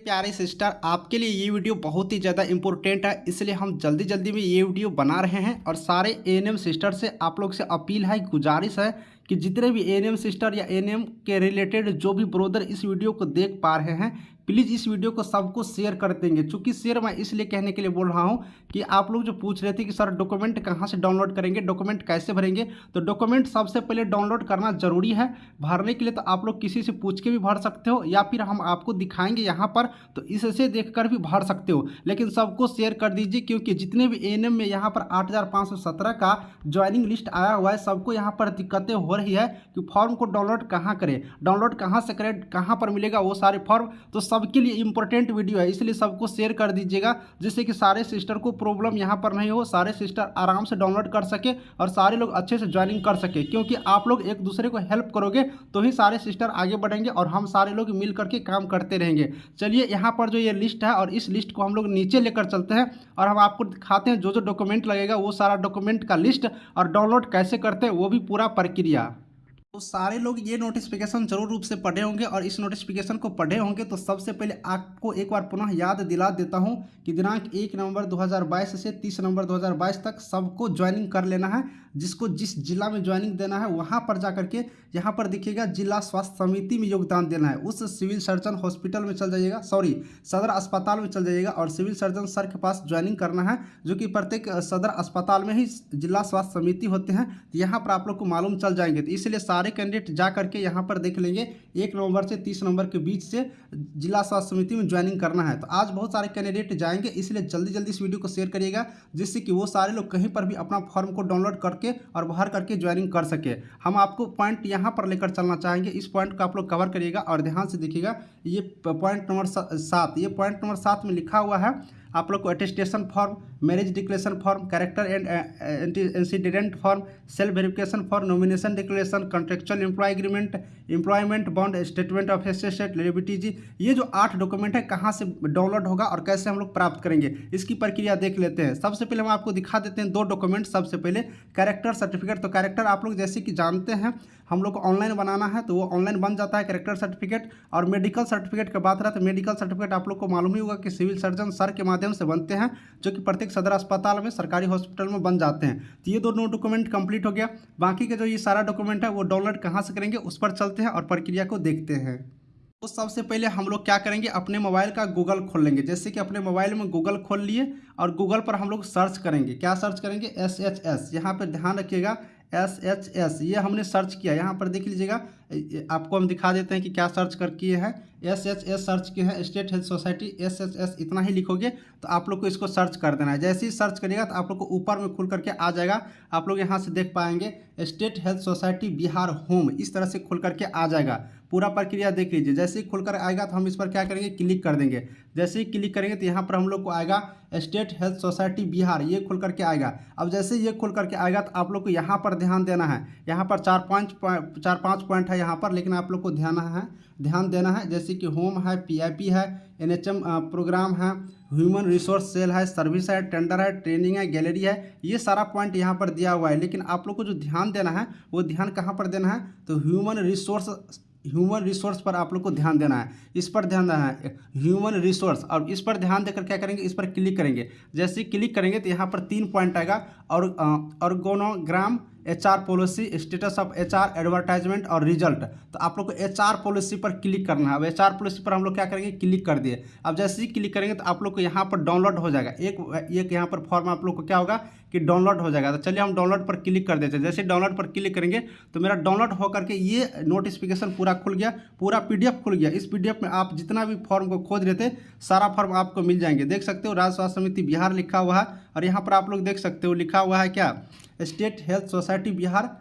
प्यारे सिस्टर, आपके लिए ये वीडियो बहुत ही ज़्यादा इंपॉर्टेंट है, इसलिए हम जल्दी जल्दी में ये वीडियो बना रहे हैं और सारे एएनएम सिस्टर से आप लोग से अपील है, गुजारिश है कि जितने भी एएनएम सिस्टर या एएनएम के रिलेटेड जो भी ब्रोदर इस वीडियो को देख पा रहे हैं प्लीज़ इस वीडियो को सबको शेयर कर देंगे। चूँकि शेयर मैं इसलिए कहने के लिए बोल रहा हूँ कि आप लोग जो पूछ रहे थे कि सर डॉक्यूमेंट कहाँ से डाउनलोड करेंगे, डॉक्यूमेंट कैसे भरेंगे तो डॉक्यूमेंट सबसे पहले डाउनलोड करना ज़रूरी है। भरने के लिए तो आप लोग किसी से पूछ के भी भर सकते हो या फिर हम आपको दिखाएँगे यहाँ पर तो इससे देख कर भी भर सकते हो। लेकिन सबको शेयर कर दीजिए क्योंकि जितने भी ए में यहाँ पर आठ हज़ार पाँच सौ सत्रह का ज्वाइनिंग लिस्ट आया हुआ है, सबको यहाँ पर दिक्कतें हो रही है कि फॉर्म को डाउनलोड कहाँ करें डाउनलोड कहाँ से करें, कहाँ पर मिलेगा वो सारे फॉर्म तो सब सबके लिए इंपॉर्टेंट वीडियो है, इसलिए सबको शेयर कर दीजिएगा, जिससे कि सारे सिस्टर को प्रॉब्लम यहाँ पर नहीं हो, सारे सिस्टर आराम से डाउनलोड कर सके और सारे लोग अच्छे से ज्वाइनिंग कर सके, क्योंकि आप लोग एक दूसरे को हेल्प करोगे तो ही सारे सिस्टर आगे बढ़ेंगे और हम सारे लोग मिल करके काम करते रहेंगे। चलिए, यहाँ पर जो ये लिस्ट है और इस लिस्ट को हम लोग नीचे लेकर चलते हैं और हम आपको दिखाते हैं जो जो डॉक्यूमेंट लगेगा, वो सारा डॉक्यूमेंट का लिस्ट और डाउनलोड कैसे करते हैं, वो भी पूरा प्रक्रिया। तो सारे लोग ये नोटिफिकेशन ज़रूर रूप से पढ़े होंगे और इस नोटिफिकेशन को पढ़े होंगे तो सबसे पहले आपको एक बार पुनः याद दिला देता हूँ कि दिनांक एक नवंबर 2022 से तीस नवंबर 2022 तक सबको ज्वाइनिंग कर लेना है, जिसको जिस जिला में ज्वाइनिंग देना है वहाँ पर जा करके यहाँ पर दिखेगा जिला स्वास्थ्य समिति में योगदान देना है। उस सिविल सर्जन हॉस्पिटल में चल जाइएगा सॉरी सदर अस्पताल में चल जाइएगा और सिविल सर्जन सर के पास ज्वाइनिंग करना है, जो कि प्रत्येक सदर अस्पताल में ही जिला स्वास्थ्य समिति होते हैं, यहाँ पर आप लोग को मालूम चल जाएँगे। तो इसलिए सारे कैंडिडेट जा करके यहाँ पर देख लेंगे। एक नवंबर से तीस नवंबर के बीच से जिला स्वास्थ्य समिति में ज्वाइनिंग करना है। तो आज बहुत सारे कैंडिडेट जाएँगे, इसलिए जल्दी जल्दी इस वीडियो को शेयर करिएगा, जिससे कि वो सारे लोग कहीं पर भी अपना फॉर्म को डाउनलोड करके और बाहर करके ज्वाइनिंग कर सके। हम आपको पॉइंट यहाँ पर लेकर चलना चाहेंगे। इस पॉइंट को आप लोग कवर करिएगा और ध्यान से देखिएगा, ये पॉइंट नंबर सात, ये पॉइंट नंबर सात में लिखा हुआ है आप लोग को attestation form marriage declaration form character and incident form self verification for nomination declaration contractual employ agreement employment bond statement of asset liability जी ये जो आठ डॉक्यूमेंट है, कहाँ से डाउनलोड होगा और कैसे हम लोग प्राप्त करेंगे, इसकी प्रक्रिया देख लेते हैं। सबसे पहले हम आपको दिखा देते हैं दो डॉक्यूमेंट सबसे पहले कैरेक्टर सर्टिफिकेट तो कैरेक्टर आप लोग जैसे कि जानते हैं हम लोग को ऑनलाइन बनाना है तो वो ऑनलाइन बन जाता है करेक्टर सर्टिफिकेट और मेडिकल सर्टिफिकेट की बात रहा तो मेडिकल सर्टिफिकेट आप लोग को मालूम ही होगा कि सिविल सर्जन सर के माध्यम से बनते हैं, जो कि प्रत्येक सदर अस्पताल में, सरकारी हॉस्पिटल में बन जाते हैं। तो ये दोनों डॉक्यूमेंट कंप्लीट हो गया। बाकी के जो ये सारा डॉक्यूमेंट है, वो डाउनलोड कहाँ से करेंगे, उस पर चलते हैं और प्रक्रिया को देखते हैं। तो सबसे पहले हम लोग क्या करेंगे, अपने मोबाइल का गूगल खोल लेंगे। जैसे कि अपने मोबाइल में गूगल खोल लिए और गूगल पर हम लोग सर्च करेंगे। क्या सर्च करेंगे? एस एच एस यहाँ पर ध्यान रखिएगा एस एच एस ये हमने सर्च किया। यहाँ पर देख लीजिएगा आपको हम दिखा देते हैं कि क्या सर्च कर किए हैं। एस एच एस सर्च किए हैं state health society S H S इतना ही लिखोगे तो आप लोग को इसको सर्च कर देना है। जैसे ही सर्च करिएगा तो आप लोग को ऊपर में खुल करके आ जाएगा। आप लोग यहाँ से देख पाएँगे state health society Bihar home इस तरह से खुल करके आ जाएगा। पूरा प्रक्रिया देख लीजिए। जैसे ही खुलकर आएगा तो हम इस पर क्या करेंगे? क्लिक कर देंगे। जैसे ही क्लिक करेंगे तो यहाँ पर हम लोग को आएगा स्टेट हेल्थ सोसाइटी बिहार ये खुल करके आएगा। अब जैसे ये खुल करके आएगा तो आप लोग को यहाँ पर ध्यान देना है। यहाँ पर चार पाँच चार पाँच पॉइंट है यहाँ पर, लेकिन आप लोग को ध्यान है, ध्यान देना है। जैसे कि होम है पीआईपी है, एनएचएम प्रोग्राम है, ह्यूमन रिसोर्स सेल है, सर्विस है, टेंडर है, ट्रेनिंग है, गैलरी है, ये सारा पॉइंट यहाँ पर दिया हुआ है। लेकिन आप लोग को जो ध्यान देना है, वो ध्यान कहाँ पर देना है? तो ह्यूमन रिसोर्स ह्यूमन रिसोर्स पर आप लोग को ध्यान देना है। इस पर ध्यान देना है, ह्यूमन रिसोर्स। और इस पर ध्यान देकर क्या करेंगे? इस पर क्लिक करेंगे। जैसे क्लिक करेंगे तो यहाँ पर तीन पॉइंट आएगा, और organogram H R policy, status of H R advertisement और रिज़ल्ट। तो आप लोग को एच आर पॉलिसी पर क्लिक करना है। अब एच आर पॉलिसी पर हम लोग क्या करेंगे? क्लिक कर दिए। अब जैसे ही क्लिक करेंगे तो आप लोग को यहाँ पर डाउनलोड हो जाएगा। एक एक यहाँ पर फॉर्म आप लोग को क्या होगा? कि डाउनलोड हो जाएगा। तो चलिए हम डाउनलोड पर क्लिक कर देते हैं। जैसे डाउनलोड पर क्लिक करेंगे तो मेरा डाउनलोड होकर के ये नोटिफिकेशन पूरा खुल गया, पूरा पीडीएफ खुल गया। इस पीडीएफ में आप जितना भी फॉर्म को खोज रहे थे, सारा फॉर्म आपको मिल जाएँगे। देख सकते हो राज्य स्वास्थ्य समिति बिहार लिखा हुआ है और यहाँ पर आप लोग देख सकते हो, लिखा हुआ है क्या? State health society Bihar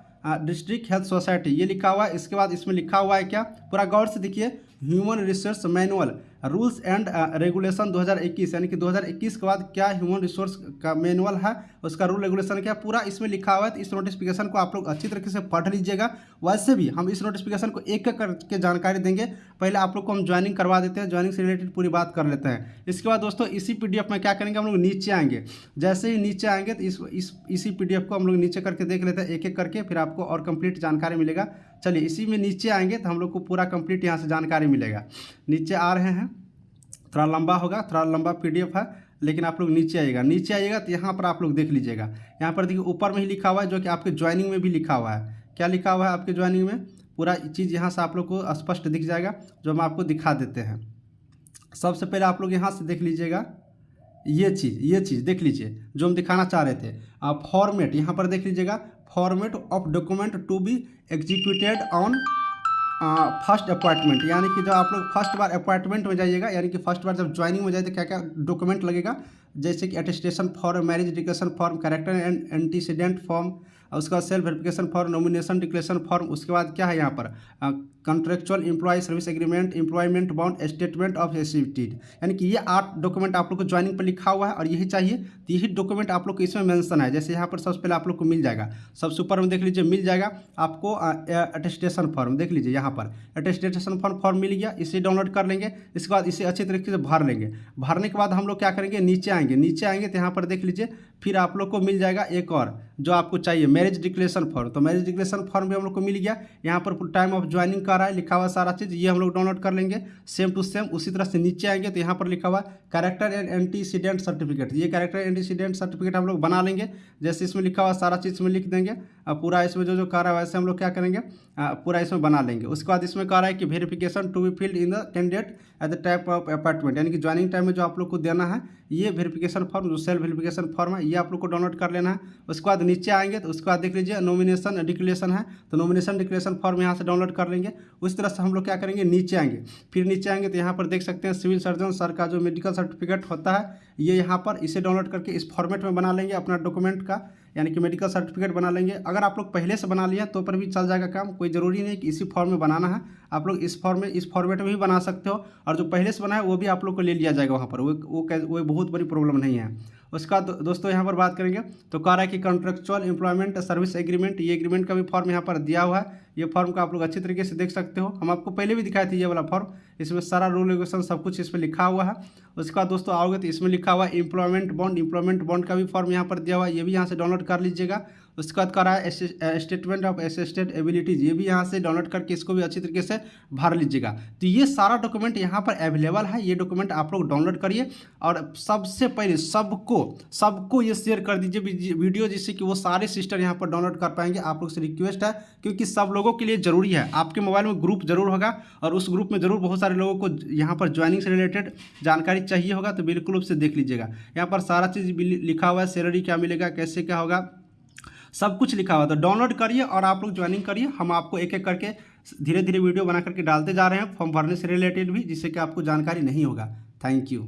district health society. ये लिखा हुआ है, इसके बाद इसमें लिखा हुआ है क्या? पूरा गौर से देखिए, human resource manual. Rules and regulation 2021 यानी कि 2021 के बाद क्या ह्यूमन रिसोर्स का मैनुअल है उसका रूल रेगुलेशन क्या पूरा इसमें लिखा हुआ है तो इस नोटिफिकेशन को आप लोग अच्छी तरीके से पढ़ लीजिएगा। वैसे भी हम इस नोटिफिकेशन को एक एक करके जानकारी देंगे। पहले आप लोग को हम ज्वाइनिंग करवा देते हैं ज्वाइनिंग से रिलेटेड पूरी बात कर लेते हैं। इसके बाद दोस्तों इसी पीडीएफ में क्या करेंगे हम लोग? नीचे आएँगे। जैसे ही नीचे आएँगे तो इस, इस पीडीएफ को हम लोग नीचे करके देख लेते हैं एक एक करके फिर आपको और कंप्लीट जानकारी मिलेगा। चलिए, इसी में नीचे आएँगे तो हम लोग को पूरा कंप्लीट यहाँ से जानकारी मिलेगा। नीचे आ रहे हैं, थोड़ा लंबा होगा, थोड़ा लंबा पीडीएफ है, लेकिन आप लोग नीचे आइएगा। नीचे आइएगा तो यहाँ पर आप लोग देख लीजिएगा। यहाँ पर देखिए, ऊपर में ही लिखा हुआ है, जो कि आपके ज्वाइनिंग में भी लिखा हुआ है। क्या लिखा हुआ है आपके ज्वाइनिंग में? पूरा चीज़ यहाँ से आप लोग को स्पष्ट दिख जाएगा, जो हम आपको दिखा देते हैं। सबसे पहले आप लोग यहाँ से देख लीजिएगा, ये चीज़ ये चीज़ देख लीजिए, जो हम दिखाना चाह रहे थे। आप फॉर्मेट यहाँ पर देख लीजिएगा format of document to be executed on first appointment यानी कि जब आप लोग फ़र्स्ट बार अपॉइंटमेंट में जाइएगा, यानी कि फ़र्स्ट बार जब ज्वाइनिंग में जाए तो क्या क्या डॉक्यूमेंट लगेगा? जैसे कि attestation form marriage declaration form character and antecedent form उसके बाद self verification form nomination declaration form उसके बाद क्या है यहाँ पर? Contractual employ service agreement employment bound statement of एसिविटीड यानी कि ये आठ डॉक्यूमेंट आप लोग को ज्वाइनिंग पर लिखा हुआ है और यही चाहिए तो यही डॉक्यूमेंट आप लोग को इसमें मेंशन है। जैसे यहाँ पर सबसे पहले आप लोग को मिल जाएगा। सबसे ऊपर में देख लीजिए, मिल जाएगा आपको अटेस्टेशन फॉर्म देख लीजिए यहाँ पर। अटेस्टेशन फॉर्म फॉर्म मिल गया, इसे डाउनलोड कर लेंगे, इसके बाद इसे अच्छे तरीके से भर लेंगे। भरने के बाद हम लोग क्या करेंगे? नीचे आएँगे। नीचे आएँगे तो यहाँ पर देख लीजिए, फिर आप लोग को मिल जाएगा एक और। जो आपको चाहिए। मैरिज डिक्लेरेशन फॉर्म तो मैरिज डिक्लेरेशन फॉर्म भी हम लोग को मिल गया। यहाँ पर टाइम ऑफ़ ज्वाइनिंग कर रहा है, लिखा हुआ सारा चीज़, ये हम लोग डाउनलोड कर लेंगे। सेम टू सेम उसी तरह से नीचे आएँगे तो यहाँ पर लिखा हुआ कैरेक्टर एंड एंटीसीडेंट सर्टिफिकेट ये कैरेक्टर एंटीसीडेंट सर्टिफिकेट हम लोग बना लेंगे। जैसे इसमें लिखा हुआ सारा चीज़ इसमें लिख देंगे। और पूरा इसमें जो जो कर रहा है, वैसे हम लोग क्या करेंगे? पूरा इसमें बना लेंगे। उसके बाद इसमें कह रहा है कि verification to be filled in the candidate at the time of appointment यानी कि ज्वाइनिंग टाइम में जो आप लोग को देना है, ये वेरिफिकेशन फॉर्म जो सेल्फ वेरिफिकेशन फॉर्म है, ये आप लोग को डाउनलोड कर लेना है। उसके बाद नीचे आएँगे तो उसके बाद देख लीजिए नॉमिनेशन डिक्लेरेशन है तो नॉमिनेशन डिक्लेरेशन फॉर्म यहाँ से डाउनलोड कर लेंगे। उस तरह से हम लोग क्या करेंगे, नीचे आएँगे। फिर नीचे आएँगे तो यहाँ पर देख सकते हैं सिविल सर्जन सर का जो मेडिकल सर्टिफिकेट होता है, ये यहाँ पर इसे डाउनलोड करके इस फॉर्मेट में बना लेंगे अपना डॉक्यूमेंट का, यानी कि मेडिकल सर्टिफिकेट बना लेंगे। अगर आप लोग पहले से बना लिया तो पर भी चल जाएगा काम, कोई ज़रूरी नहीं कि इसी फॉर्म में बनाना है। आप लोग इस फॉर्म में, इस फॉर्मेट में भी बना सकते हो, और जो पहले से बनाए वो भी आप लोग को ले लिया जाएगा वहाँ पर। वो वो वो बहुत बड़ी प्रॉब्लम नहीं है। उसका दो, दोस्तों यहाँ पर बात करेंगे। तो कह रहा है कि कॉन्ट्रेक्चुअल एम्प्लॉयमेंट सर्विस एग्रीमेंट ये एग्रीमेंट का भी फॉर्म यहाँ पर दिया हुआ है। ये फॉर्म का आप लोग अच्छी तरीके से देख सकते हो। हम आपको पहले भी दिखाए थे ये वाला फॉर्म इसमें सारा रूल रेगुलेशन सब कुछ इसमें लिखा हुआ है। उसके बाद दोस्तों आओगे तो इसमें लिखा हुआ है एम्प्लॉयमेंट बॉन्ड एम्प्लॉयमेंट बॉन्ड का भी फॉर्म यहाँ पर दिया हुआ है। ये भी यहाँ से डाउनलोड कर लीजिएगा। उसके बाद करा है स्टेटमेंट ऑफ़ असिस्टेंट एबिलिटीज़, ये भी यहाँ से डाउनलोड करके इसको भी अच्छी तरीके से भर लीजिएगा। तो ये सारा डॉक्यूमेंट यहाँ पर अवेलेबल है, ये डॉक्यूमेंट आप लोग डाउनलोड करिए और सबसे पहले सबको सबको ये शेयर कर दीजिए वीडियो जिससे कि वो सारे सिस्टर यहाँ पर डाउनलोड कर पाएँगे। आप लोग से रिक्वेस्ट है, क्योंकि सब लोगों के लिए ज़रूरी है। आपके मोबाइल में ग्रुप ज़रूर होगा और उस ग्रुप में ज़रूर बहुत सारे लोगों को यहाँ पर ज्वाइनिंग से रिलेटेड जानकारी चाहिए होगा तो बिल्कुल उससे देख लीजिएगा। यहाँ पर सारा चीज़ लिखा हुआ है, सैलरी क्या मिलेगा, कैसे क्या होगा सब कुछ लिखा हुआ तो डाउनलोड करिए और आप लोग ज्वाइनिंग करिए। हम आपको एक एक करके धीरे धीरे वीडियो बना करके डालते जा रहे हैं। फॉर्म भरने से रिलेटेड भी, जिससे कि आपको जानकारी नहीं होगा। Thank you